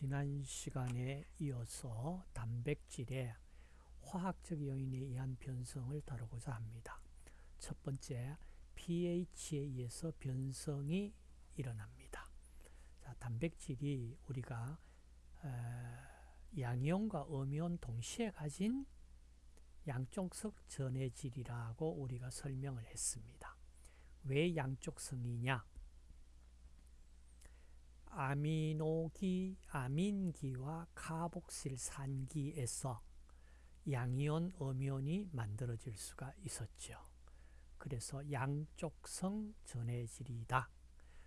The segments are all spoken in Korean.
지난 시간에 이어서 단백질의 화학적 요인에 의한 변성을 다루고자 합니다. 첫 번째, pH에 의해서 변성이 일어납니다. 자, 단백질이 우리가 양이온과 음이온 동시에 가진 양쪽성 전해질이라고 우리가 설명을 했습니다. 왜 양쪽성이냐? 아미노기, 아민기와 카복실산기에서 양이온, 음이온이 만들어질 수가 있었죠. 그래서 양쪽성 전해질이다.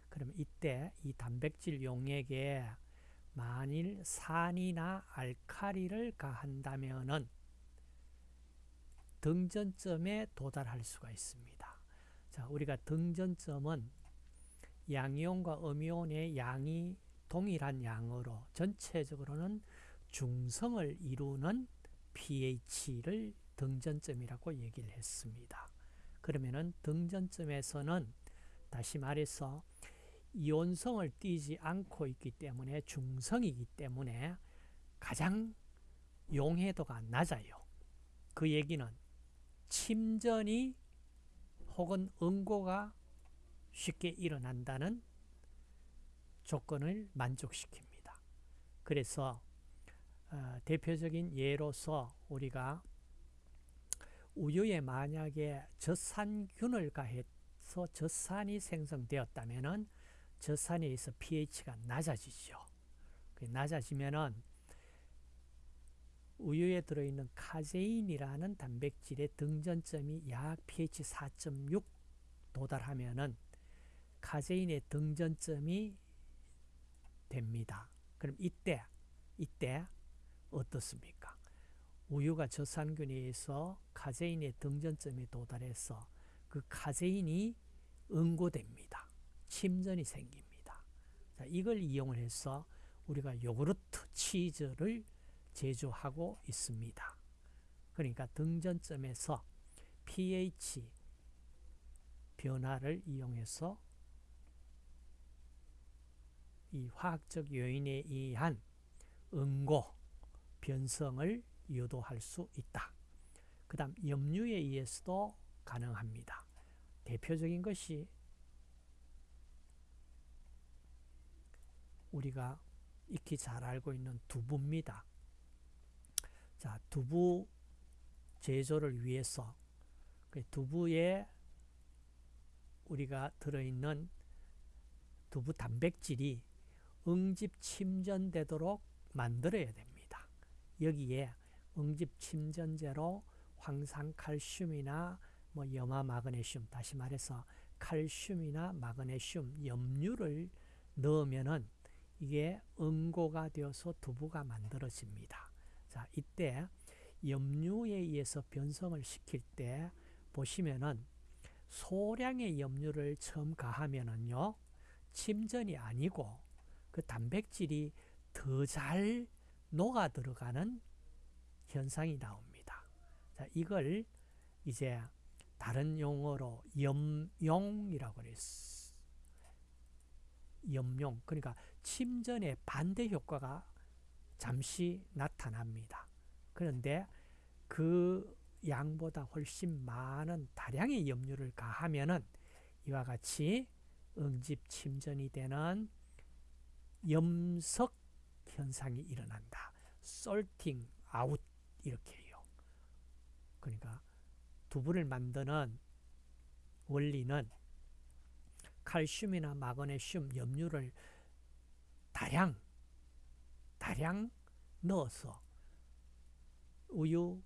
그러면 이때 이 단백질 용액에 만일 산이나 알카리를 가한다면은 등전점에 도달할 수가 있습니다. 자, 우리가 등전점은 양이온과 음이온의 양이 동일한 양으로 전체적으로는 중성을 이루는 pH를 등전점이라고 얘기를 했습니다. 그러면은 등전점에서는 다시 말해서 이온성을 띠지 않고 있기 때문에 중성이기 때문에 가장 용해도가 낮아요. 그 얘기는 침전이 혹은 응고가 쉽게 일어난다는 조건을 만족시킵니다. 그래서 어, 대표적인 예로서 우리가 우유에 만약에 젖산균을 가해서 젖산이 생성되었다면 젖산에 의해서 pH가 낮아지죠. 낮아지면은 우유에 들어있는 카제인이라는 단백질의 등전점이 약 pH 4.6 도달하면은 카제인의 등전점이 됩니다. 그럼 이때 이때 어떻습니까? 우유가 젖산균에 의해서 카제인의 등전점에 도달해서 그 카제인이 응고됩니다. 침전이 생깁니다. 자, 이걸 이용을 해서 우리가 요구르트, 치즈를 제조하고 있습니다. 그러니까 등전점에서 pH 변화를 이용해서 이 화학적 요인에 의한 응고, 변성을 유도할 수 있다. 그 다음 염류에 의해서도 가능합니다. 대표적인 것이 우리가 익히 잘 알고 있는 두부입니다. 자, 두부 제조를 위해서 그 두부에 우리가 들어있는 두부 단백질이 응집 침전되도록 만들어야 됩니다. 여기에 응집 침전제로 황산칼슘이나 뭐 염화 마그네슘 다시 말해서 칼슘이나 마그네슘 염류를 넣으면은 이게 응고가 되어서 두부가 만들어집니다. 자, 이때 염류에 의해서 변성을 시킬 때 보시면은 소량의 염류를 처음 가하면은요, 침전이 아니고 그 단백질이 더 잘 녹아 들어가는 현상이 나옵니다. 자, 이걸 이제 다른 용어로 염용이라고 그랬어. 염용. 그러니까 침전의 반대 효과가 잠시 나타납니다. 그런데 그 양보다 훨씬 많은 다량의 염류를 가하면은 이와 같이 응집 침전이 되는 염석 현상이 일어난다. 솔팅 아웃 이렇게 해요. 그러니까 두부를 만드는 원리는 칼슘이나 마그네슘, 염류를 다량 다량 넣어서 우유,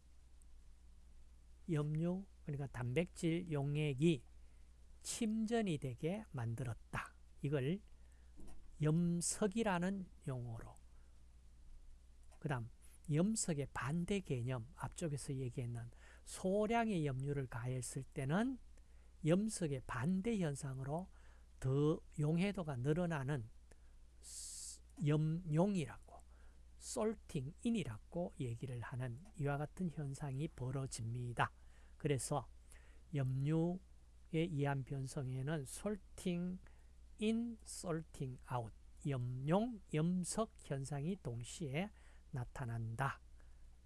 염류, 그러니까 단백질 용액이 침전이 되게 만들었다. 이걸 염석이라는 용어로 그 다음 염석의 반대 개념 앞쪽에서 얘기했는 소량의 염류를 가했을 때는 염석의 반대 현상으로 더 용해도가 늘어나는 염용이라고 salting in이라고 얘기를 하는 이와 같은 현상이 벌어집니다. 그래서 염류에 의한 변성에는 salting in, salting out 염용, 염석 현상이 동시에 나타난다.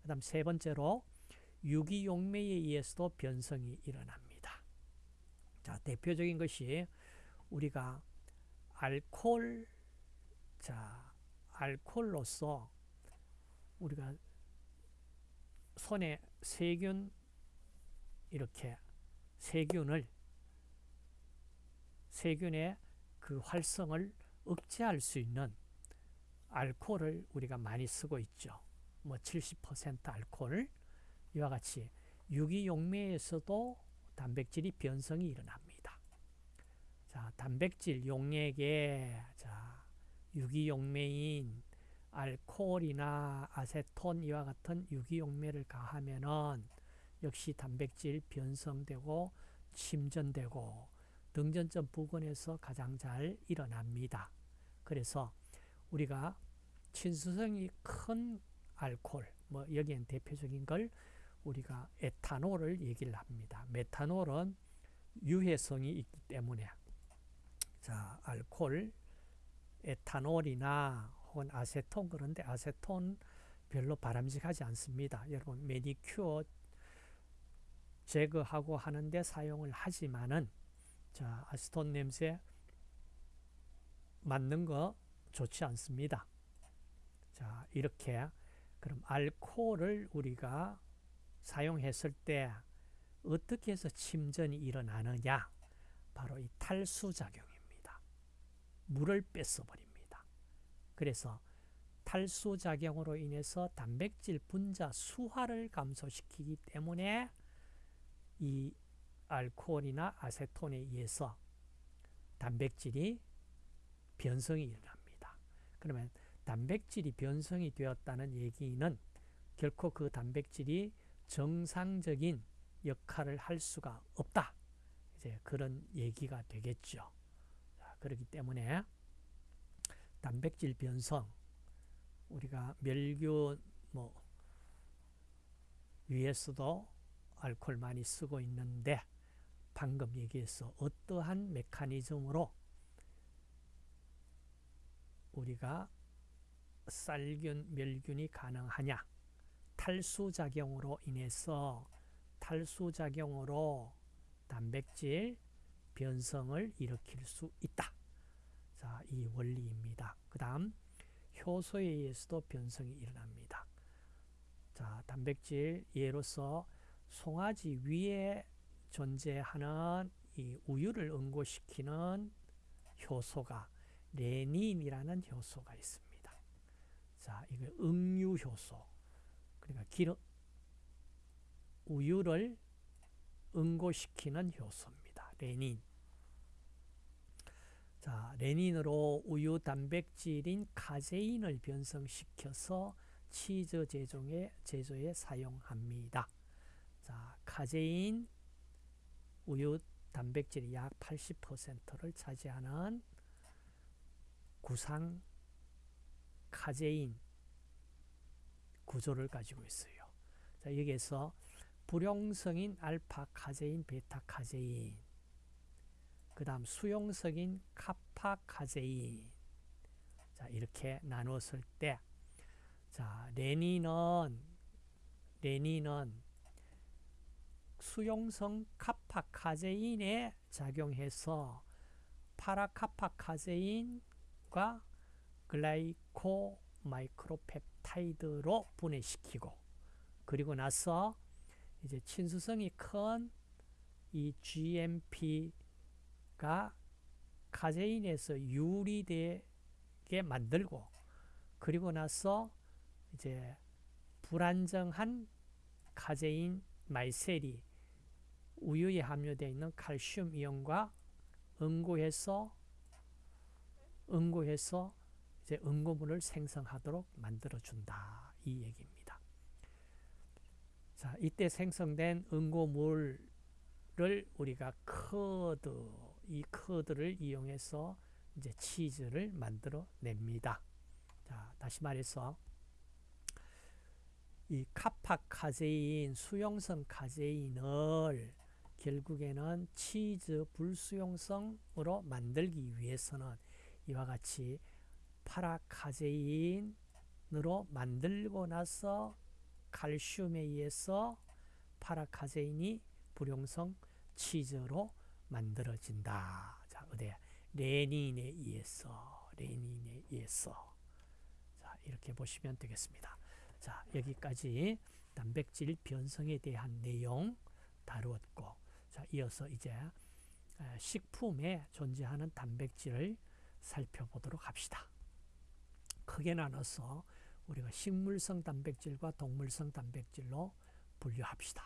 그 다음 세 번째로 유기용매에 의해서도 변성이 일어납니다. 자, 대표적인 것이 우리가 알코올, 자, 알코올로서 우리가 손에 세균, 이렇게 세균을, 세균의 그 활성을 억제할 수 있는 알코올을 우리가 많이 쓰고 있죠. 뭐 70% 알코올 이와 같이 유기용매에서도 단백질이 변성이 일어납니다. 자, 단백질 용액에 자, 유기용매인 알코올이나 아세톤 이와 같은 유기용매를 가하면은 역시 단백질 변성되고 침전되고 등전점 부근에서 가장 잘 일어납니다. 그래서 우리가 친수성이 큰 알코올, 뭐 여기엔 대표적인 걸 우리가 에탄올을 얘기를 합니다. 메탄올은 유해성이 있기 때문에 자 알코올, 에탄올이나 혹은 아세톤 그런데 아세톤 별로 바람직하지 않습니다. 여러분 매니큐어 제거하고 하는데 사용을 하지만은 자 아세톤 냄새 맞는 거 좋지 않습니다. 자 이렇게 그럼 알코올을 우리가 사용했을 때 어떻게 해서 침전이 일어나느냐? 바로 이 탈수작용입니다. 물을 뺏어버립니다. 그래서 탈수작용으로 인해서 단백질 분자 수화를 감소시키기 때문에 이 알코올이나 아세톤에 의해서 단백질이 변성이 일어납니다. 그러면 단백질이 변성이 되었다는 얘기는 결코 그 단백질이 정상적인 역할을 할 수가 없다. 이제 그런 얘기가 되겠죠. 그렇기 때문에 단백질 변성 우리가 멸균 뭐 위에서도 알코올 많이 쓰고 있는데 방금 얘기해서 어떠한 메커니즘으로 우리가 쌀균, 멸균이 가능하냐? 탈수작용으로 인해서 탈수작용으로 단백질 변성을 일으킬 수 있다. 자, 이 원리입니다. 그 다음 효소에 의해서도 변성이 일어납니다. 자, 단백질 예로서 송아지 위에 존재하는 이 우유를 응고시키는 효소가 레닌이라는 효소가 있습니다. 자, 이거 응유 효소. 그러니까 기름 우유를 응고시키는 효소입니다. 레닌. 자, 레닌으로 우유 단백질인 카제인을 변성시켜서 치즈 제조에, 제조에 사용합니다. 자, 카제인 우유 단백질이 약 80%를 차지하는 구상 카제인 구조를 가지고 있어요. 자, 여기에서 불용성인 알파 카제인, 베타 카제인, 그 다음 수용성인 카파 카제인, 자, 이렇게 나누었을 때, 자, 레닌은, 레닌은 수용성 카파 카제인에 작용해서 파라카파 카제인과 glycomacropeptide로 분해시키고 그리고 나서 이제 친수성이 큰 이 GMP가 카제인에서 유리되게 만들고 그리고 나서 이제 불안정한 카제인 마이셀이 우유에 함유되어 있는 칼슘 이온과 응고해서 응고해서 이제 응고물을 생성하도록 만들어 준다 이 얘기입니다. 자, 이때 생성된 응고물을 우리가 커드 이 커드를 이용해서 이제 치즈를 만들어 냅니다. 자, 다시 말해서 이 카파카제인, 수용성 카제인을 결국에는 치즈 불수용성으로 만들기 위해서는 이와 같이 파라카제인으로 만들고 나서 칼슘에 의해서 파라카제인이 불용성 치즈로 만들어진다. 자, 어디 레닌에 의해서 레닌에 의해서 자, 이렇게 보시면 되겠습니다. 자, 여기까지 단백질 변성에 대한 내용 다루었고 자, 이어서 이제 식품에 존재하는 단백질을 살펴보도록 합시다. 크게 나눠서 우리가 식물성 단백질과 동물성 단백질로 분류합시다.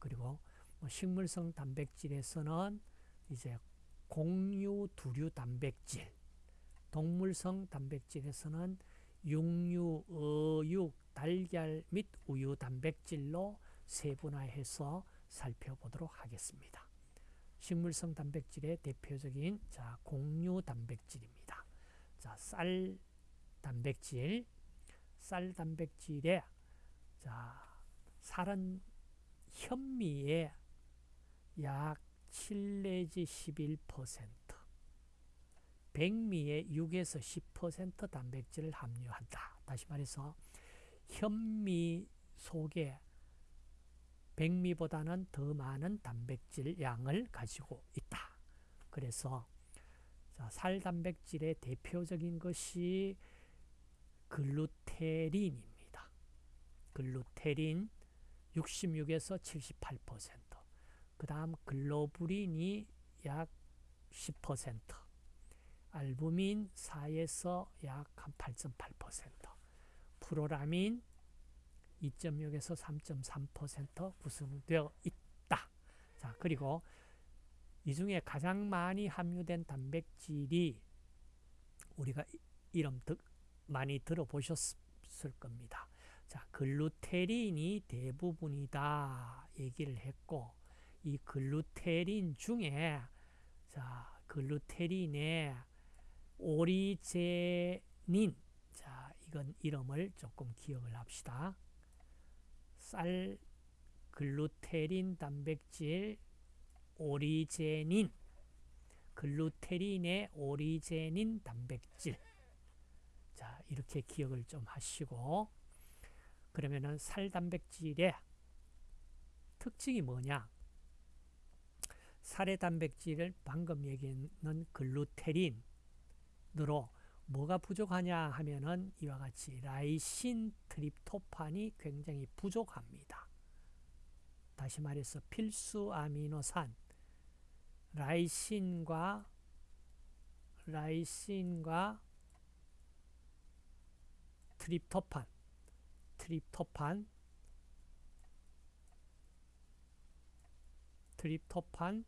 그리고 뭐 식물성 단백질에서는 이제 공유, 두류 단백질, 동물성 단백질에서는 육류, 어육, 달걀 및 우유 단백질로 세분화해서 살펴보도록 하겠습니다. 식물성 단백질의 대표적인 자, 공유 단백질입니다. 자, 쌀 단백질, 쌀 단백질에 자, 쌀은 현미의 약 7 내지 11%, 백미의 6에서 10% 단백질을 함유한다. 다시 말해서 현미 속에 백미보다는 더 많은 단백질 양을 가지고 있다. 그래서 살 단백질의 대표적인 것이 글루테린입니다. 글루테린 66에서 78%. 그 다음 글로불린이 약 10%. 알부민 4에서 약 한 8.8%. 프로라민 2.6에서 3.3% 구성되어 있다. 자, 그리고 이 중에 가장 많이 함유된 단백질이 우리가 이름 많이 들어보셨을 겁니다. 자, 글루테린이 대부분이다 얘기를 했고 이 글루테린 중에 자, 글루테린의 오리제닌 자, 이건 이름을 조금 기억을 합시다. 쌀 글루테린 단백질 오리제닌. 글루테린의 오리제닌 단백질. 자 이렇게 기억을 좀 하시고. 그러면은 살 단백질의 특징이 뭐냐? 살의 단백질을 방금 얘기했는 글루테린으로 뭐가 부족하냐 하면은 이와 같이 라이신 트립토판이 굉장히 부족합니다. 다시 말해서 필수 아미노산 라이신과 라이신과 트립토판 트립토판 트립토판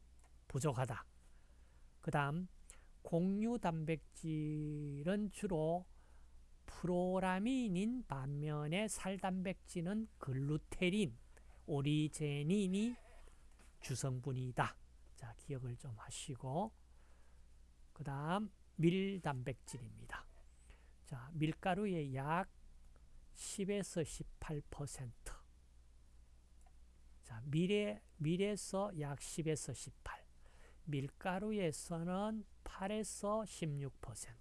부족하다. 그 다음 공유 단백질은 주로 프로라민인 반면에 살단백질은 글루테린, 오리제닌이 주성분이다. 자, 기억을 좀 하시고 그 다음 밀단백질입니다. 자, 밀가루의 약 10에서 18% 자, 밀에, 밀에서 약 10에서 18 밀가루에서는 8에서 16%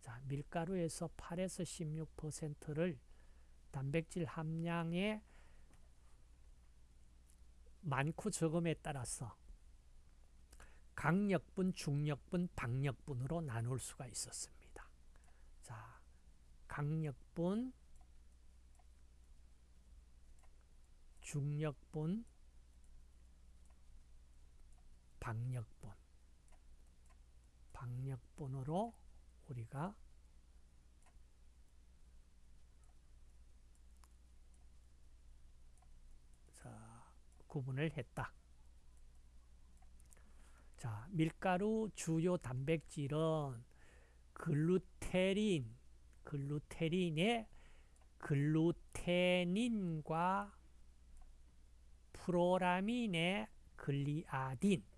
자, 밀가루에서 8에서 16%를 단백질 함량의 많고 적음에 따라서 강력분, 중력분, 박력분으로 나눌 수가 있었습니다. 자, 강력분, 중력분, 박력분, 박력분으로 우리가 자, 구분을 했다. 자, 밀가루 주요 단백질은 글루테린, 글루테린의 글루테닌과 프로라민의 글리아딘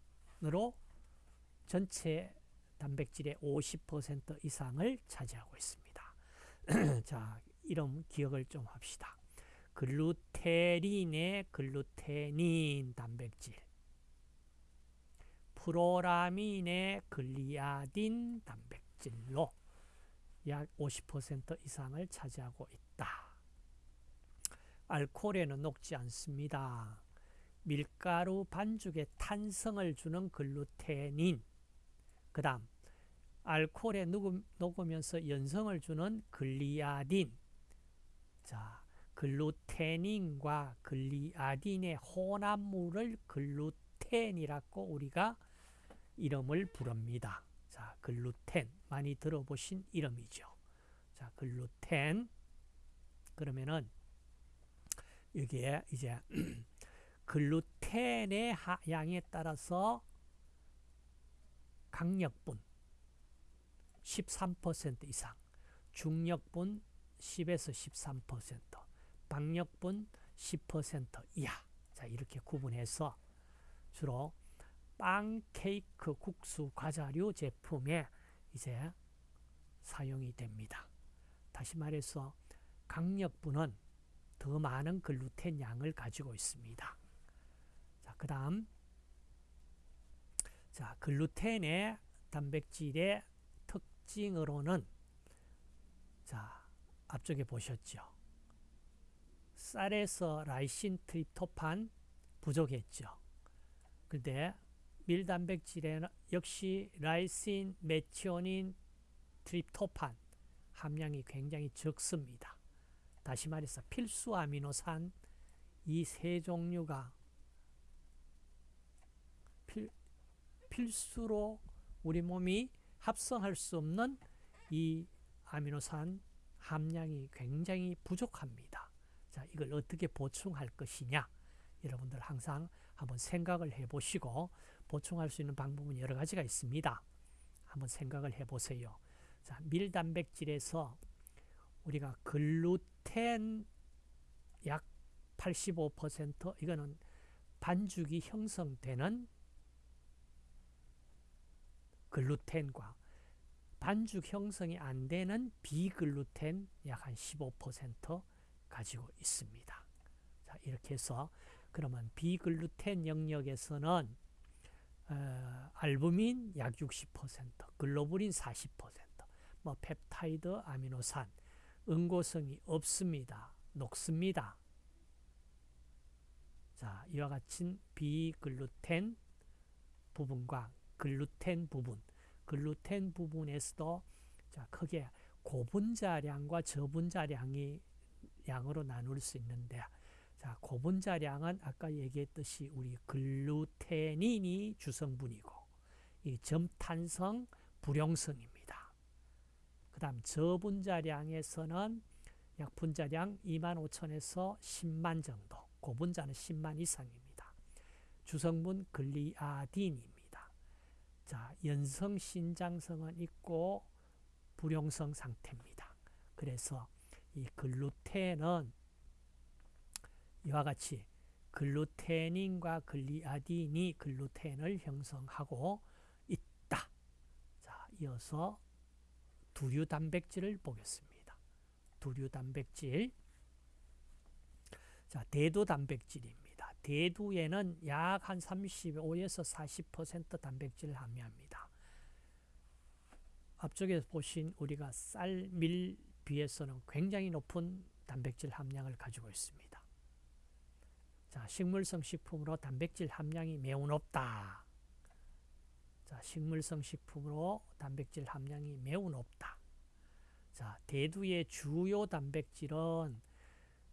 으로 전체 단백질의 50% 이상을 차지하고 있습니다. 자, 이름 기억을 좀 합시다. 글루테린의 글루테닌 단백질 프로라민의 글리아딘 단백질로 약 50% 이상을 차지하고 있다. 알코올에는 녹지 않습니다. 밀가루 반죽에 탄성을 주는 글루테닌, 그 다음 알코올에 녹으면서 연성을 주는 글리아딘, 자 글루테닌과 글리아딘의 혼합물을 글루텐이라고 우리가 이름을 부릅니다. 자, 글루텐 많이 들어보신 이름이죠. 자, 글루텐 그러면은 여기에 이제 글루텐의 양에 따라서 강력분 13% 이상, 중력분 10에서 13%, 박력분 10% 이하. 자, 이렇게 구분해서 주로 빵, 케이크, 국수, 과자류 제품에 이제 사용이 됩니다. 다시 말해서 강력분은 더 많은 글루텐 양을 가지고 있습니다. 자, 그 다음 자, 글루텐의 단백질의 특징으로는 자, 앞쪽에 보셨죠? 쌀에서 라이신 트립토판 부족했죠. 근데 밀단백질에는 역시 라이신, 메티오닌, 트립토판 함량이 굉장히 적습니다. 다시 말해서 필수 아미노산 이 세 종류가 필, 필수로 우리 몸이 합성할 수 없는 이 아미노산 함량이 굉장히 부족합니다. 자, 이걸 어떻게 보충할 것이냐? 여러분들 항상 한번 생각을 해 보시고 보충할 수 있는 방법은 여러 가지가 있습니다. 한번 생각을 해 보세요. 자, 밀단백질에서 우리가 글루텐 약 85% 이거는 반죽이 형성되는 글루텐과 반죽 형성이 안 되는 비글루텐 약 한 15% 가지고 있습니다. 자, 이렇게 해서 그러면 비글루텐 영역에서는 어, 알부민 약 60%, 글로불린 40%, 뭐 펩타이드, 아미노산, 응고성이 없습니다. 녹습니다. 자, 이와 같은 비글루텐 부분과 글루텐 부분, 글루텐 부분에서도 자, 크게 고분자량과 저분자량이 양으로 나눌 수 있는데 자, 고분자량은 아까 얘기했듯이 우리 글루테닌이 주성분이고 이 점탄성 불용성입니다. 그 다음 저분자량에서는 약 분자량 2만 5천에서 10만 정도 고분자는 10만 이상입니다. 주성분 글리아딘입니다. 자, 연성 신장성은 있고 불용성 상태입니다. 그래서 이 글루텐은 이와 같이 글루테닌과 글리아딘이 글루텐을 형성하고 있다. 자, 이어서 두류 단백질을 보겠습니다. 두류 단백질. 자, 대두 단백질입니다. 대두에는 약 한 35에서 40% 단백질을 함유합니다. 앞쪽에 보신 우리가 쌀, 밀 비해서는 굉장히 높은 단백질 함량을 가지고 있습니다. 자, 식물성 식품으로 단백질 함량이 매우 높다. 자, 식물성 식품으로 단백질 함량이 매우 높다. 자, 대두의 주요 단백질은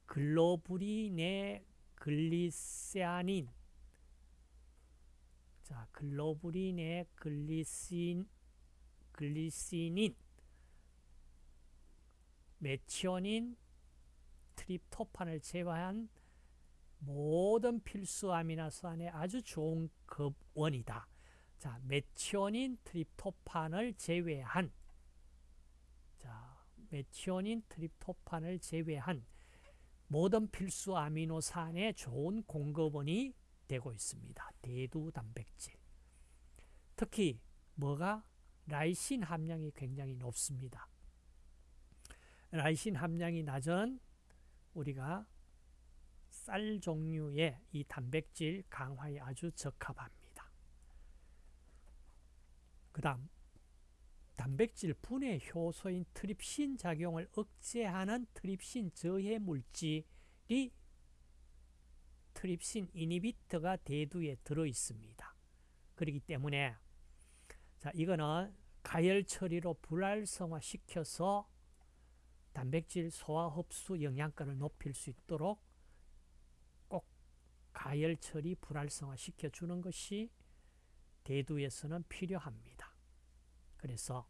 글로불린의 글리세아닌. 자, 글로불린의 글리신 글리시닌. 메티오닌 트립토판을 제외한 모든 필수 아미노산의 아주 좋은 급원이다. 자, 메티오닌, 트립토판을 제외한. 자, 메티오닌, 트립토판을 제외한 모든 필수 아미노산의 좋은 공급원이 되고 있습니다. 대두 단백질. 특히 뭐가 라이신 함량이 굉장히 높습니다. 라이신 함량이 낮은 우리가 쌀 종류의 이 단백질 강화에 아주 적합합니다. 그 다음 단백질 분해 효소인 트립신 작용을 억제하는 트립신 저해 물질이 트립신 이니비터가 대두에 들어 있습니다. 그렇기 때문에 자 이거는 가열 처리로 불활성화 시켜서 단백질 소화 흡수 영양가를 높일 수 있도록 꼭 가열 처리 불활성화 시켜주는 것이 대두에서는 필요합니다. 그래서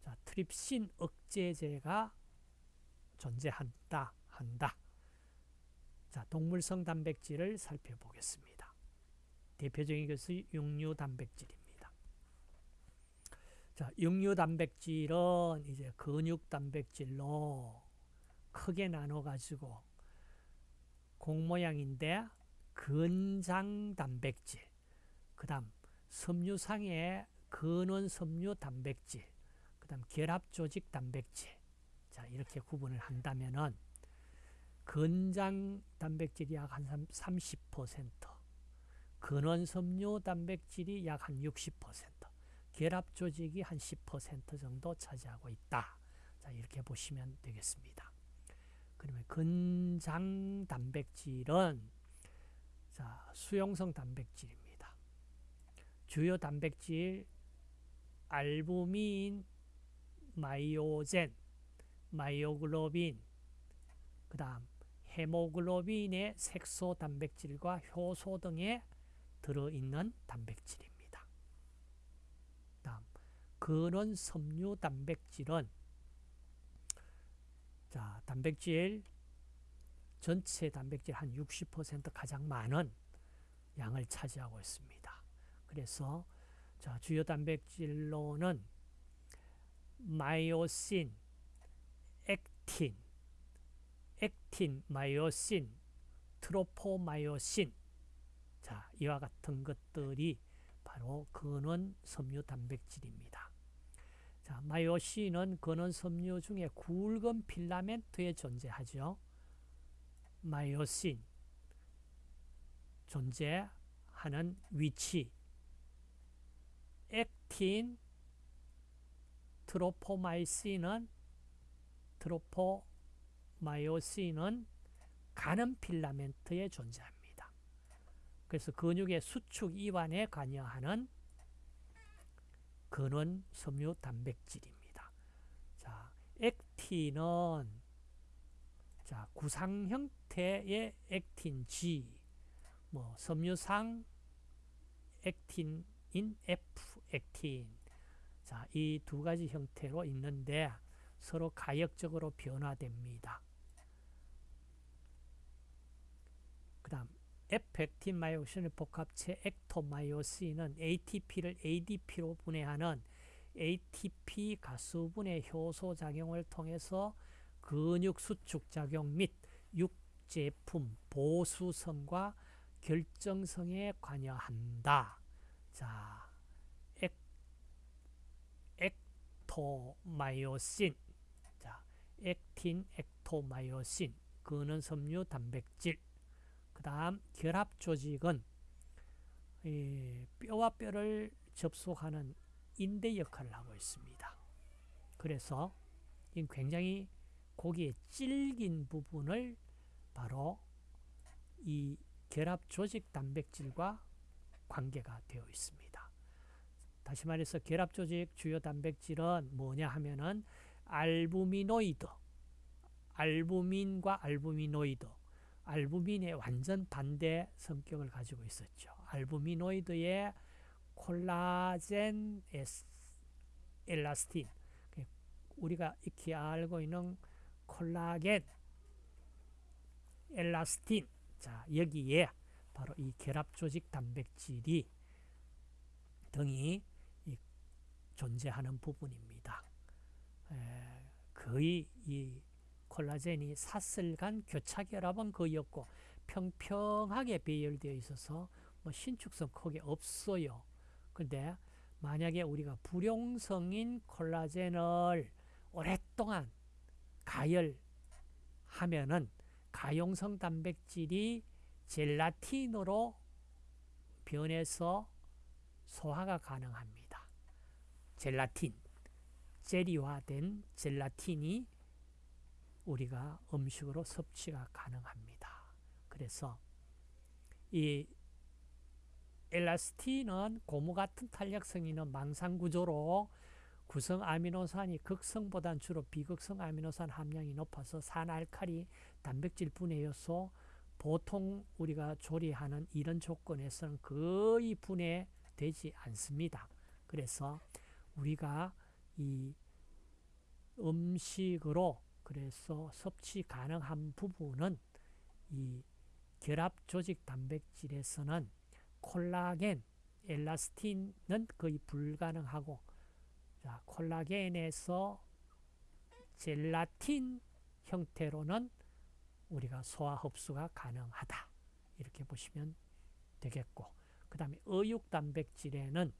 자, 트립신 억제제가 존재한다 한다. 자, 동물성 단백질을 살펴보겠습니다. 대표적인 것이 육류 단백질입니다. 자, 육류 단백질은 이제 근육 단백질로 크게 나눠 가지고 공 모양인데 근장 단백질, 그다음 섬유상의 근원 섬유 단백질, 그 다음 결합 조직 단백질. 자, 이렇게 구분을 한다면 은 근장 단백질이 약 한 30%, 근원 섬유 단백질이 약 한 60%, 결합 조직이 한 10% 정도 차지하고 있다. 자, 이렇게 보시면 되겠습니다. 그러면 근장 단백질은 자, 수용성 단백질입니다. 주요 단백질 알부민, myogen, myoglobin, 그 다음 헤모글로빈의 색소 단백질과 효소 등에 들어있는 단백질입니다. 다음 근원 섬유 단백질은 자 단백질 전체 단백질 한 60% 가장 많은 양을 차지하고 있습니다. 그래서 자 주요 단백질로는 마이오신, 액틴, 액틴, 마이오신, 트로포마이오신 자 이와 같은 것들이 바로 근원 섬유 단백질입니다. 자, 마이오신은 근원 섬유 중에 굵은 필라멘트에 존재하죠. 마이오신 존재하는 위치 액틴 트로포마이신은 트로포마이오신은 가는 필라멘트에 존재합니다. 그래서 근육의 수축 이완에 관여하는 근원 섬유 단백질입니다. 자, 액틴은 자, 구상 형태의 액틴 G, 뭐 섬유상 액틴인 F 액틴, 자, 이 두 가지 형태로 있는데 서로 가역적으로 변화됩니다. 그 다음 에펙틴 마이오신의 복합체 액토마이오신은 ATP를 ADP로 분해하는 ATP 가수분해 효소 작용을 통해서 근육 수축 작용 및 육제품 보수성과 결정성에 관여한다. 자, 액토마이오신 자, 액틴, 액토마이오신 그는 섬유 단백질 그 다음 결합 조직은 뼈와 뼈를 접속하는 인대 역할을 하고 있습니다. 그래서 굉장히 고기의 질긴 부분을 바로 이 결합 조직 단백질과 관계가 되어 있습니다. 다시 말해서 결합 조직 주요 단백질은 뭐냐 하면은 알부미노이드, 알부민과 알부미노이드, 알부민의 완전 반대 성격을 가지고 있었죠. 알부미노이드의 콜라겐 엘라스틴, 그 우리가 익히 알고 있는 콜라겐 엘라스틴, 자 여기에 바로 이 결합 조직 단백질이 등이 존재하는 부분입니다. 거의 이 콜라겐이 사슬간 교차결합은 거의 없고 평평하게 배열되어 있어서 뭐 신축성 크게 없어요. 근데 만약에 우리가 불용성인 콜라겐을 오랫동안 가열하면은 가용성 단백질이 젤라틴으로 변해서 소화가 가능합니다. 젤라틴. 젤리화된 젤라틴이 우리가 음식으로 섭취가 가능합니다. 그래서 이 엘라스틴은 고무 같은 탄력성이 있는 망상 구조로 구성 아미노산이 극성보단 주로 비극성 아미노산 함량이 높아서 산알칼리 단백질 분해 요소 보통 우리가 조리하는 이런 조건에서는 거의 분해되지 않습니다. 그래서 우리가 이 음식으로 그래서 섭취 가능한 부분은 이 결합 조직 단백질에서는 콜라겐, 엘라스틴은 거의 불가능하고 자, 콜라겐에서 젤라틴 형태로는 우리가 소화 흡수가 가능하다. 이렇게 보시면 되겠고 그 다음에 어육 단백질에는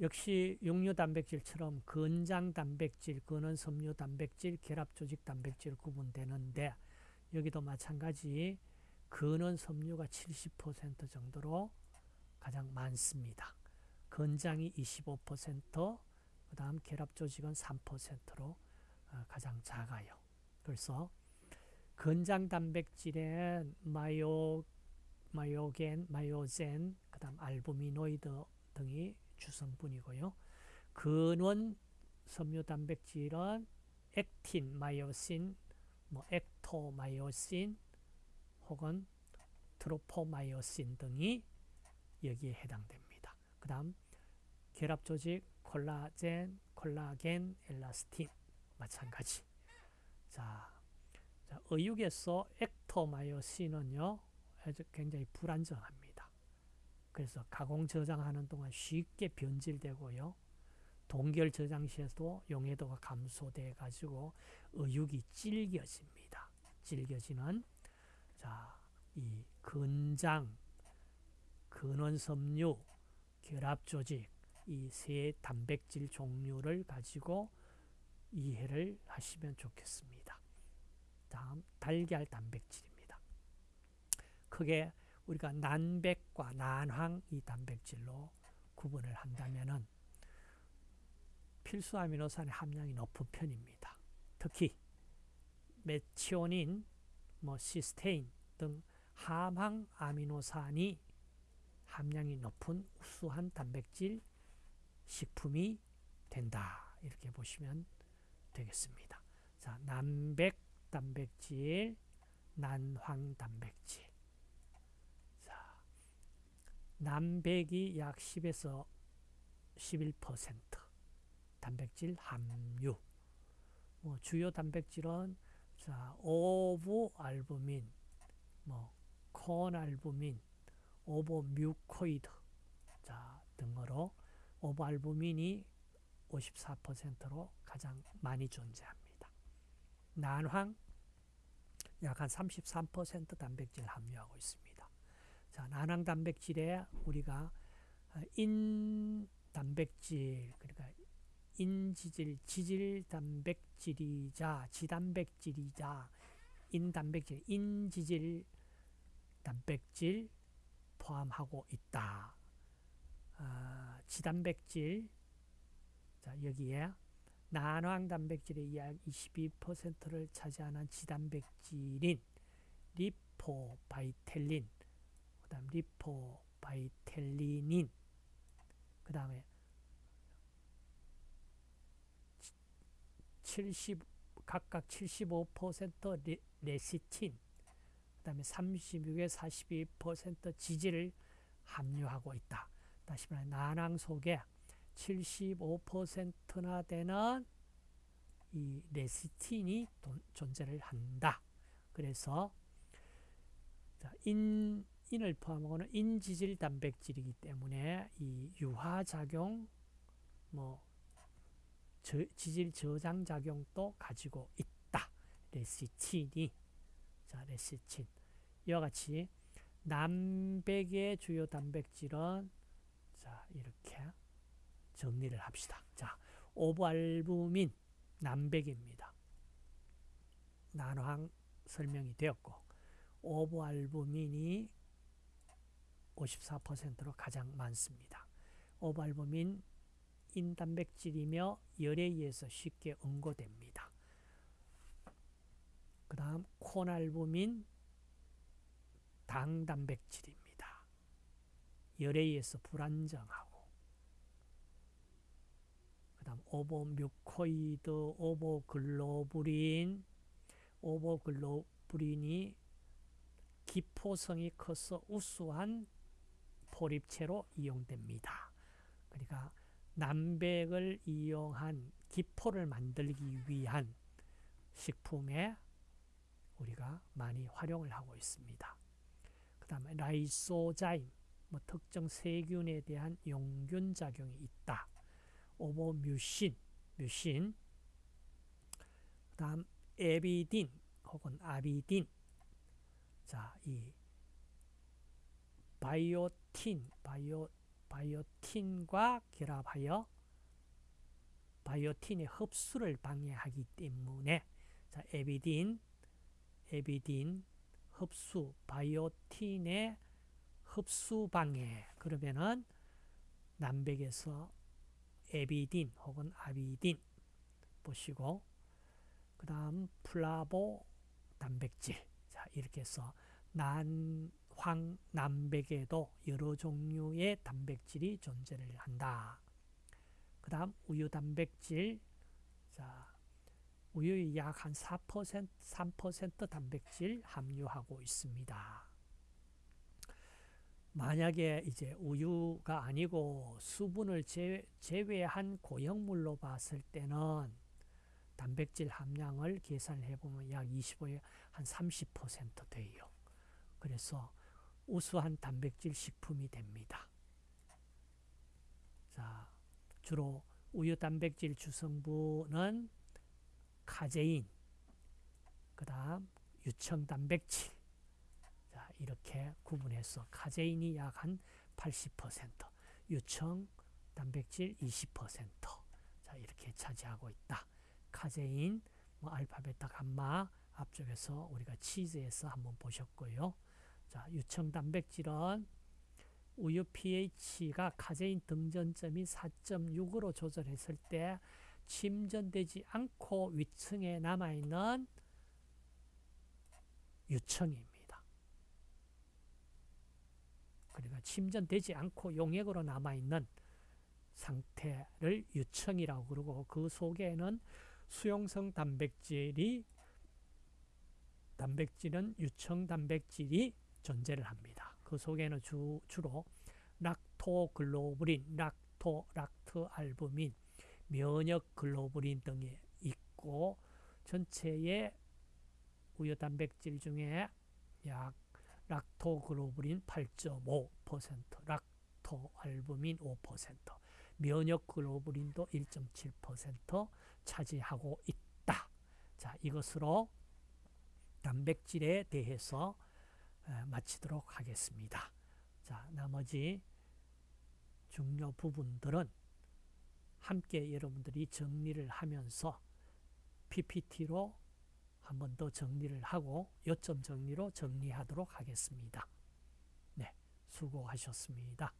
역시 육류 단백질처럼 건장 단백질, 근원 섬유 단백질, 결합 조직 단백질 구분되는데 여기도 마찬가지 근원 섬유가 70% 정도로 가장 많습니다. 건장이 25%, 그 다음 결합 조직은 3%로 어, 가장 작아요. 그래서 건장 단백질엔 마요, 마요겐, 마요젠, 그 다음 알부미노이드 등이 주성분이고요. 근원 섬유 단백 질은 액틴, 마요신, 뭐 액토마요신 혹은 트로포마요신 등이 여기에 해당됩니다. 그 다음 결합 조직 콜라겐, 콜라겐, 엘라스틴 마찬가지. 자, 자 의육에서 액토마요신은요 굉장히 불안정합니다. 그래서 가공 저장하는 동안 쉽게 변질되고요. 동결 저장 시에도 용해도가 감소돼 가지고 의육이 질겨집니다. 질겨지는 자, 이 근장, 근원섬유, 결합조직 이 세 단백질 종류를 가지고 이해를 하시면 좋겠습니다. 다음 달걀 단백질입니다. 크게 우리가 난백과 난황 이 단백질로 구분을 한다면은 필수 아미노산의 함량이 높은 편입니다. 특히 메치오닌, 뭐 시스테인 등 함항 아미노산이 함량이 높은 우수한 단백질 식품이 된다. 이렇게 보시면 되겠습니다. 자, 난백 단백질, 난황 단백질. 자, 난백이 약 10에서 11% 단백질 함유. 뭐 주요 단백질은 자, ovalbumin, 뭐 conalbumin, ovomucoid 자, 등으로 ovalbumin이 54%로 가장 많이 존재합니다. 난황 약 한 33% 단백질 함유하고 있습니다. 자, 난황 단백질에 우리가 인 단백질 그러니까 인지질, 지질 단백질이자 지단백질이자 인 단백질, 인지질 단백질 포함하고 있다. 아, 지단백질 자 여기에 난황 단백질의 약 22%를 차지하는 지단백질인 lipovitellin 그 다음 lipovitellenin 그 다음에 70 각각 75% 레, 레시틴 그 다음에 36에 42% 지질을 함유하고 있다. 다시 말해 난황 속에 75%나 되는 이 레시틴이 존재를 한다. 그래서 인, 인을 포함하고는 인지질 단백질이기 때문에 이 유화작용, 뭐 저, 지질 저장 작용도 가지고 있다. 레시틴이 자 레시틴 이와 같이 남백의 주요 단백질은 자 이렇게 정리를 합시다. 자 오브알부민 남백입니다. 난황 설명이 되었고 오브알부민이 54%로 가장 많습니다. 오브알부민 인단백질이며 열에 의해서 쉽게 응고됩니다. 그 다음 콘알부민 당단백질입니다. 열에 의해서 불안정하고 그 다음 오보뮤코이드, 오보글로불린 오보글로불린이 기포성이 커서 우수한 포립체로 이용됩니다. 그러니까 남백을 이용한 기포를 만들기 위한 식품에 우리가 많이 활용을 하고 있습니다. 그 다음에 라이소자임, 뭐 특정 세균에 대한 용균 작용이 있다. 오보뮤신, 뮤신, 그 다음 에비딘 혹은 아비딘. 자, 이 바이오틴, 바이오, 바이오틴과 결합하여 바이오틴의 흡수를 방해하기 때문에 자, 에비딘, 에비딘 흡수, 바이오틴의 흡수 방해. 그러면은 남백에서 에비딘 혹은 아비딘 보시고 그 다음 플라보 단백질 자 이렇게 해서 난 황남백에도 여러 종류의 단백질이 존재를 한다. 그 다음 우유 단백질 자 우유의 약 한 4% 3% 단백질 함유하고 있습니다. 만약에 이제 우유가 아니고 수분을 제외한 고형물로 봤을 때는 단백질 함량을 계산해 보면 약 25에 한 30% 돼요. 그래서 우수한 단백질 식품이 됩니다. 자, 주로 우유 단백질 주성분은 카제인, 그 다음 유청 단백질, 자, 이렇게 구분해서 카제인이 약 한 80%, 유청 단백질 20%, 자, 이렇게 차지하고 있다. 카제인, 뭐 알파, 베타, 감마 앞쪽에서 우리가 치즈에서 한번 보셨고요. 자, 유청 단백질은 우유 pH가 카제인 등전점이 4.6으로 조절했을 때 침전되지 않고 위층에 남아있는 유청입니다. 그러니까 침전되지 않고 용액으로 남아있는 상태를 유청이라고 그러고 그 속에는 수용성 단백질이 단백질은 유청 단백질이 존재를 합니다. 그 속에는 주, 주로 락토글로불린, 락토, 락트알부민, 면역 글로불린 등이 있고 전체의 우유 단백질 중에 약 락토글로불린 8.5%, 락토알부민 5%, 면역 글로불린도 1.7% 차지하고 있다. 자, 이것으로 단백질에 대해서 마치도록 하겠습니다. 자, 나머지 중요 부분들은 함께 여러분들이 정리를 하면서 PPT로 한 번 더 정리를 하고 요점 정리로 정리하도록 하겠습니다. 네, 수고하셨습니다.